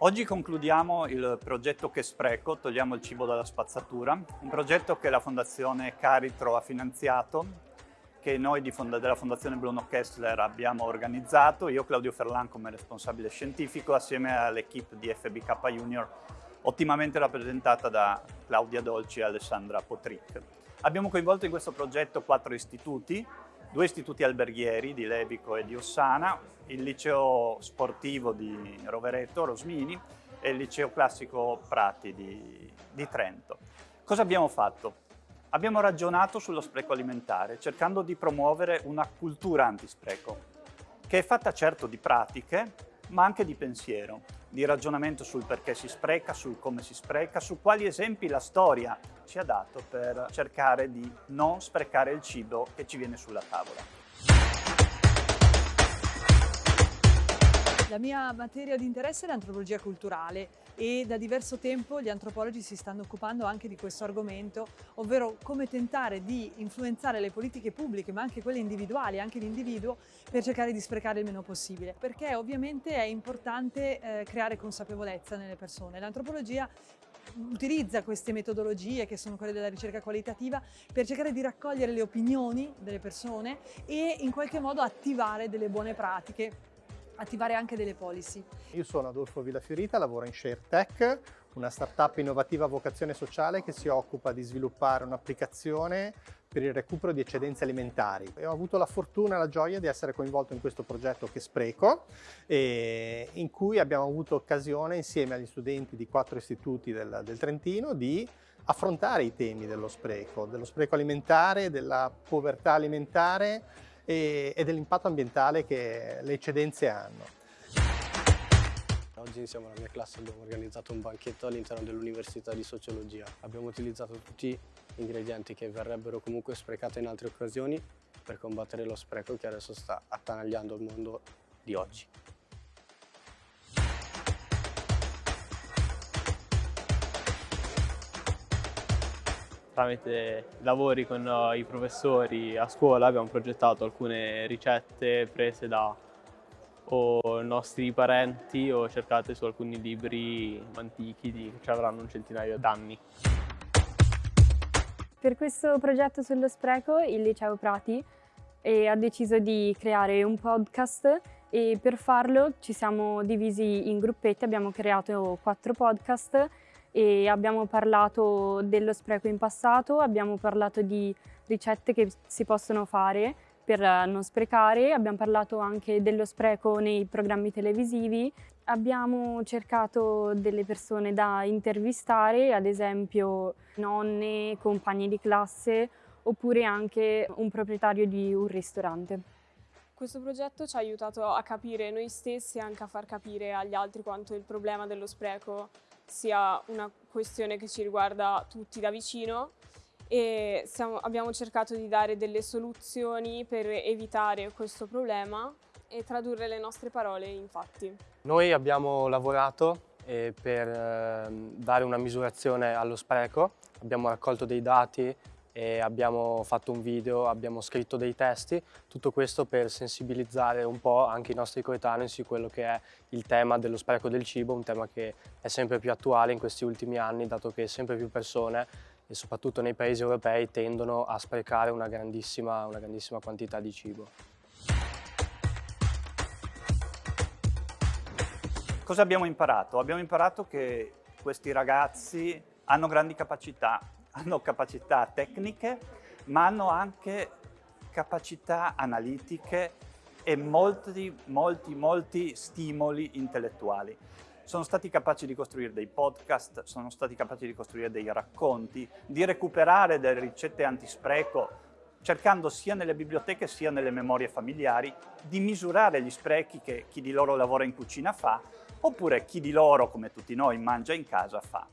Oggi concludiamo il progetto Che Spreco, togliamo il cibo dalla spazzatura, un progetto che la Fondazione Caritro ha finanziato, che noi della Fondazione Bruno Kessler abbiamo organizzato, io Claudio Ferlan come responsabile scientifico, assieme all'equipe di FBK Junior, ottimamente rappresentata da Claudia Dolci e Alessandra Potric. Abbiamo coinvolto in questo progetto quattro istituti, due istituti alberghieri di Levico e di Ossana, il liceo sportivo di Rovereto, Rosmini, e il liceo classico Prati di, di Trento. Cosa abbiamo fatto? Abbiamo ragionato sullo spreco alimentare, cercando di promuovere una cultura antispreco, che è fatta certo di pratiche, ma anche di pensiero, di ragionamento sul perché si spreca, sul come si spreca, su quali esempi la storia ci ha dato per cercare di non sprecare il cibo che ci viene sulla tavola. La mia materia di interesse è l'antropologia culturale e da diverso tempo gli antropologi si stanno occupando anche di questo argomento, ovvero come tentare di influenzare le politiche pubbliche, ma anche quelle individuali, anche l'individuo, per cercare di sprecare il meno possibile. Perché ovviamente è importante eh, creare consapevolezza nelle persone. L'antropologia utilizza queste metodologie che sono quelle della ricerca qualitativa per cercare di raccogliere le opinioni delle persone e in qualche modo attivare delle buone pratiche attivare anche delle policy. Io sono Adolfo Villafiorita, lavoro in ShareTech, una startup innovativa a vocazione sociale che si occupa di sviluppare un'applicazione per il recupero di eccedenze alimentari. E ho avuto la fortuna e la gioia di essere coinvolto in questo progetto che spreco, in cui abbiamo avuto occasione insieme agli studenti di quattro istituti del, del Trentino di affrontare i temi dello spreco, dello spreco alimentare, della povertà alimentare e, e dell'impatto ambientale che le eccedenze hanno. Oggi insieme alla mia classe abbiamo organizzato un banchetto all'interno dell'Università di Sociologia. Abbiamo utilizzato tutti gli ingredienti che verrebbero comunque sprecati in altre occasioni per combattere lo spreco che adesso sta attanagliando il mondo di oggi. Tramite lavori con i professori a scuola abbiamo progettato alcune ricette prese da o nostri parenti o cercate su alcuni libri antichi che avranno un centinaio d'anni. Per questo progetto sullo spreco il Liceo Prati ha deciso di creare un podcast e per farlo ci siamo divisi in gruppetti, abbiamo creato quattro podcast e abbiamo parlato dello spreco in passato, abbiamo parlato di ricette che si possono fare per non sprecare, abbiamo parlato anche dello spreco nei programmi televisivi, abbiamo cercato delle persone da intervistare, ad esempio nonne, compagni di classe oppure anche un proprietario di un ristorante. Questo progetto ci ha aiutato a capire noi stessi e anche a far capire agli altri quanto il problema dello spreco sia una questione che ci riguarda tutti da vicino e siamo, abbiamo cercato di dare delle soluzioni per evitare questo problema e tradurre le nostre parole in fatti. Noi abbiamo lavorato eh, per eh, dare una misurazione allo spreco, abbiamo raccolto dei dati abbiamo fatto un video, abbiamo scritto dei testi, tutto questo per sensibilizzare un po' anche i nostri coetanei su quello che è il tema dello spreco del cibo, un tema che è sempre più attuale in questi ultimi anni, dato che sempre più persone e soprattutto nei paesi europei tendono a sprecare una grandissima, una grandissima quantità di cibo. Cosa abbiamo imparato? Abbiamo imparato che questi ragazzi hanno grandi capacità hanno capacità tecniche, ma hanno anche capacità analitiche e molti, molti, molti stimoli intellettuali. Sono stati capaci di costruire dei podcast, sono stati capaci di costruire dei racconti, di recuperare delle ricette antispreco, cercando sia nelle biblioteche sia nelle memorie familiari di misurare gli sprechi che chi di loro lavora in cucina fa, oppure chi di loro, come tutti noi, mangia in casa fa.